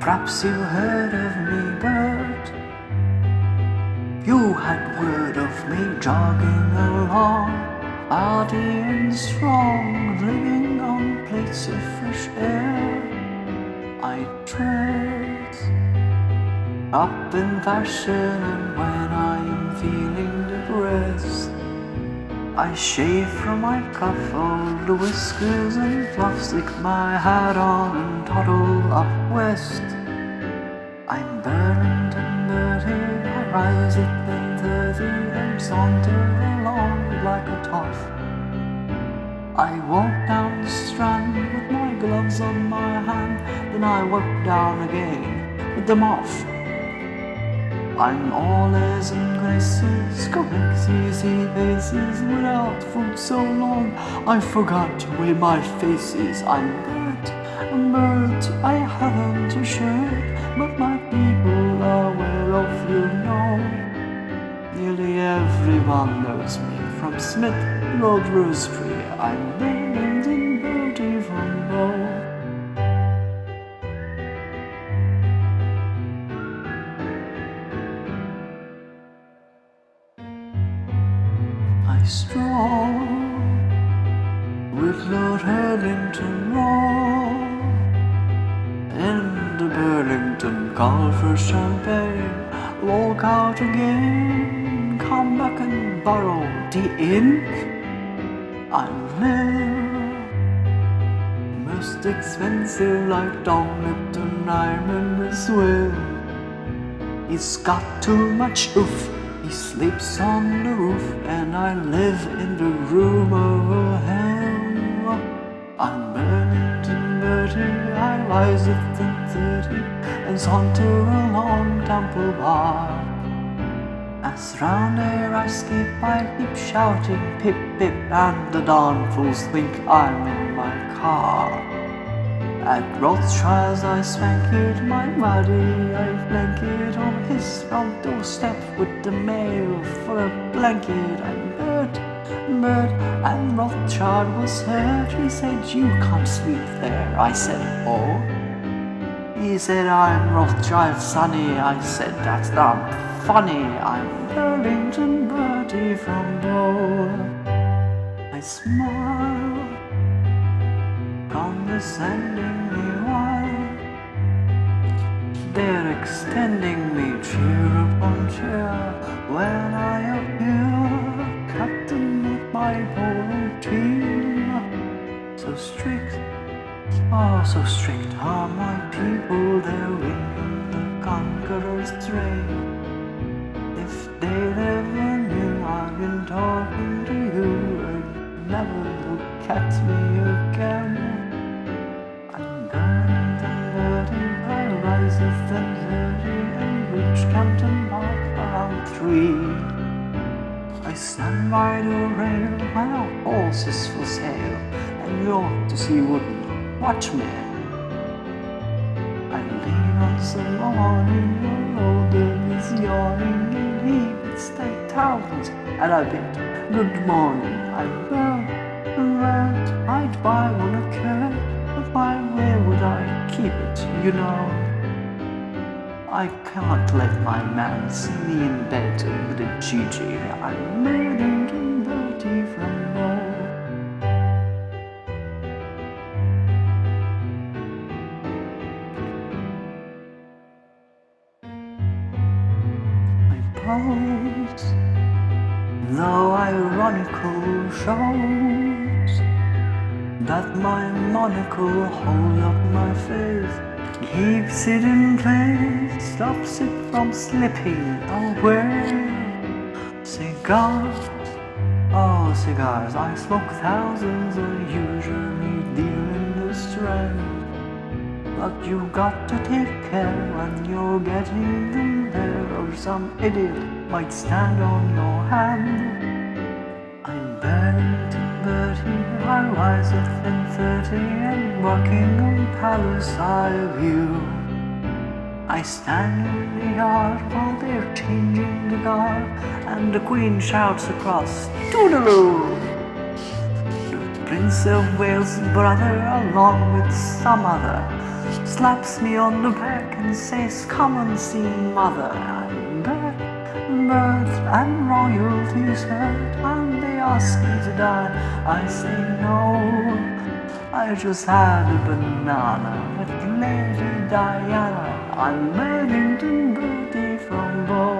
Perhaps you heard of me, but you had word of me jogging along, hearty and strong, living on plates of fresh air. I dress up in fashion, and when I am feeling depressed, I shave from my cuff all the whiskers and fluff, stick my hat on and toddle up west. I'm Burlington Bertie, I rise at ten thirty and saunter along like a toff. I walk down the strand with my gloves on my hand, then I walk down again with them off. I'm all airs and graces, correct easy faces, without food so long I forgot where my face is. I'm Bert, I'm Bert, I haven't a shirt, but my people are well off, you know. Nearly everyone knows me, from Smith Road Roastery, I'm Burlington I stroll with Lord Hurlington Raw in the Burlington call for champagne. Walk out again, come back and borrow the ink. I live most expensive like Don Lipton. I remember swim. He's got too much oof. He sleeps on the roof, and I live in the room over him. I'm Burlington Bertie, I rise at ten thirty and saunter along Temple Bar. As round there I skip, I keep shouting pip pip, and the darn fools think I'm in my car. At Rothschild's I swank my muddy I flank on his front doorstep with the mail for a blanket. I'm hurt, hurt, and Rothschild was hurt. He said, You can't sleep there. I said, Oh. He said, I'm Rothschild's sonny. I said, That's not funny. I'm Burlington Bertie from Bow. I smile condescendingly while they're extending me cheer upon cheer when I appear, captain of my whole team. So strict, oh, so strict are my people, they're in the conqueror's train. If they ever knew I've been talking I stand by the rail when our horse is for sale, and you ought to see wouldn't watch me. I lean on some your older is yawning, and he bids ten thousand, and I bid good morning. Bert, Bert, I'd buy one a cat, but why, where would I keep it, you know? I can't let my man see me in bed with a Gigi. I'm Burlington Bertie from Bow. My pose, though ironical, shows that my monocle holds up my face, keeps it in place, stops it from slipping away. Cigars, oh cigars, I smoke thousands, I usually deal in the strand. But you've got to take care when you're getting them there, or some idiot might stand on your hand. I'm Burlington Bertie, I rise at thirty and Buckingham Palace I view. I stand in the yard while they're changing the guard, and the Queen shouts across, Toodaloo! The Prince of Wales' brother, along with some other, slaps me on the back and says, Come and see mother. Birth and royalties hurt, and they ask me to die. I say no. I just had a banana with Lady Diana. I'm Bennington Bertie from Bow.